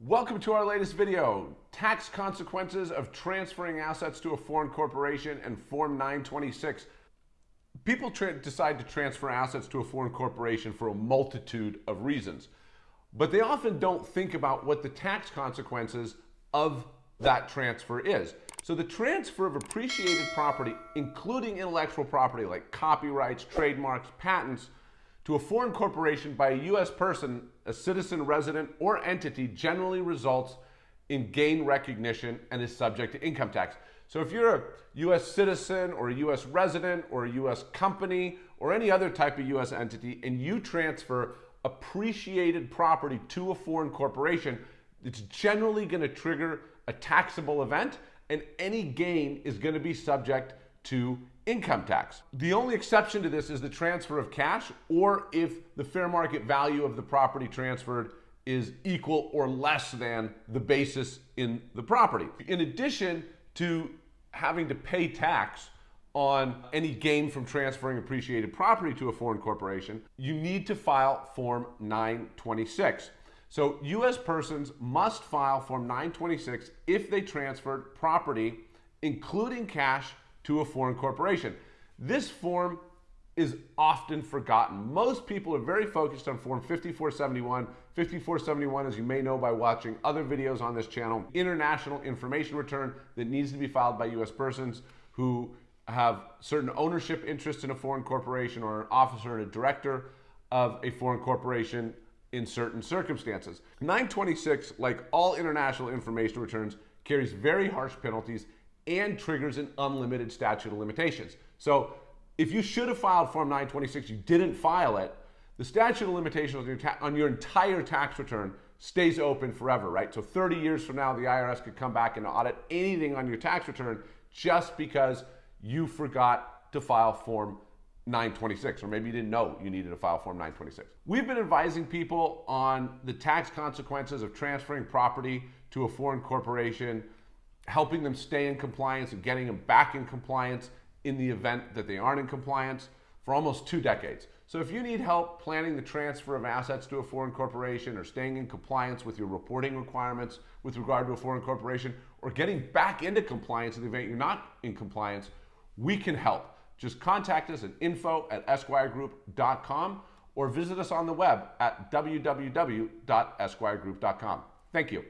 Welcome to our latest video, Tax Consequences of Transferring Assets to a Foreign Corporation and Form 926. People decide to transfer assets to a foreign corporation for a multitude of reasons, but they often don't think about what the tax consequences of that transfer is. So the transfer of appreciated property, including intellectual property like copyrights, trademarks, patents, to a foreign corporation by a U.S. person, a citizen, resident, or entity generally results in gain recognition and is subject to income tax. So if you're a U.S. citizen or a U.S. resident or a U.S. company or any other type of U.S. entity and you transfer appreciated property to a foreign corporation, it's generally going to trigger a taxable event and any gain is going to be subject to income tax. The only exception to this is the transfer of cash or if the fair market value of the property transferred is equal or less than the basis in the property. In addition to having to pay tax on any gain from transferring appreciated property to a foreign corporation, you need to file Form 926. So U.S. persons must file Form 926 if they transferred property, including cash, to a foreign corporation. This form is often forgotten. Most people are very focused on Form 5471. 5471, as you may know by watching other videos on this channel, international information return that needs to be filed by U.S. persons who have certain ownership interests in a foreign corporation or an officer and a director of a foreign corporation in certain circumstances. 926, like all international information returns, carries very harsh penalties and triggers an unlimited statute of limitations. So if you should have filed Form 926, you didn't file it, the statute of limitations on your, on your entire tax return stays open forever, right? So 30 years from now, the IRS could come back and audit anything on your tax return just because you forgot to file Form 926, or maybe you didn't know you needed to file Form 926. We've been advising people on the tax consequences of transferring property to a foreign corporation helping them stay in compliance and getting them back in compliance in the event that they aren't in compliance for almost two decades. So if you need help planning the transfer of assets to a foreign corporation or staying in compliance with your reporting requirements with regard to a foreign corporation or getting back into compliance in the event you're not in compliance, we can help. Just contact us at info at esquiregroup.com or visit us on the web at www.esquiregroup.com. Thank you.